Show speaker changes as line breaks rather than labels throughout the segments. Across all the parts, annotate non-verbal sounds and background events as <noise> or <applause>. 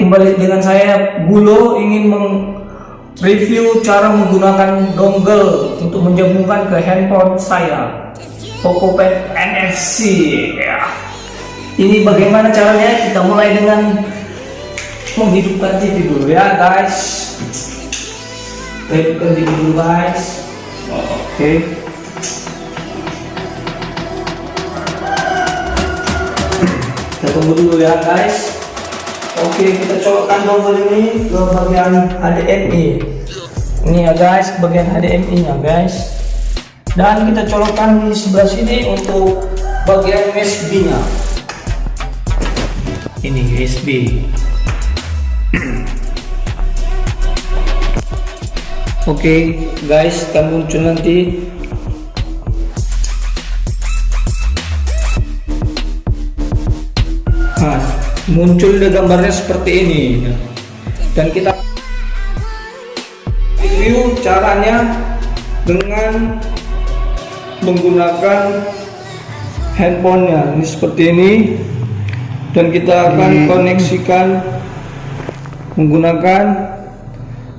kembali dengan saya Gulo ingin mereview cara menggunakan dongle untuk menjemurkan ke handphone saya Poco Pen NFC ya. Ini bagaimana caranya? Kita mulai dengan menghidupkan TV dulu ya guys. Hidupkan TV dulu guys. Oke. Okay. Kita tunggu dulu ya guys. Oke, kita colokkan dongle ini ke bagian HDMI. Ini ya guys, bagian HDMI nya guys. Dan kita colokkan di sebelah sini untuk bagian USB nya. Ini USB. <clears throat> Oke guys, akan muncul nanti Nah, muncul deh gambarnya seperti ini. Dan kita review caranya dengan menggunakan handphonenya. Ini seperti ini. Dan kita akan hmm. koneksikan menggunakan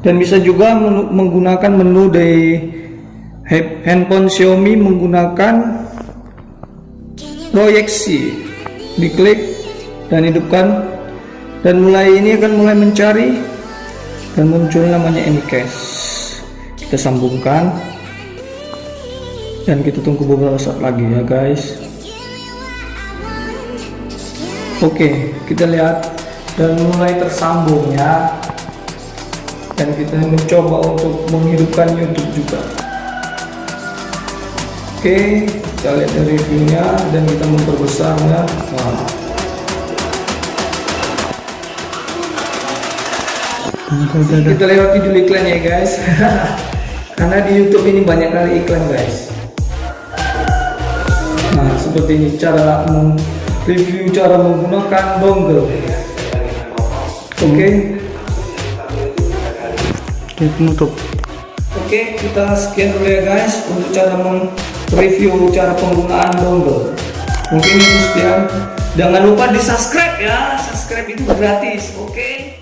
dan bisa juga menggunakan menu dari handphone Xiaomi menggunakan proyeksi. Diklik dan hidupkan. Dan mulai ini akan mulai mencari. Dan muncul namanya Anycast kita sambungkan. Dan kita tunggu beberapa saat lagi ya guys. Oke kita lihat. Dan mulai tersambung ya. Dan kita mencoba untuk menghidupkan YouTube juga. Oke kita lihat reviewnya dan kita memperbesarnya nah. Kita lewati dulu iklan ya guys. <laughs> Karena di YouTube ini banyak kali iklan guys. Nah seperti ini cara review cara menggunakan dongle. Oke? Okay. kita tutup oke okay, kita sekian dulu ya guys untuk cara review cara penggunaan dongle. Mungkin itu sekian. Jangan lupa di subscribe ya. Subscribe itu gratis oke? okay?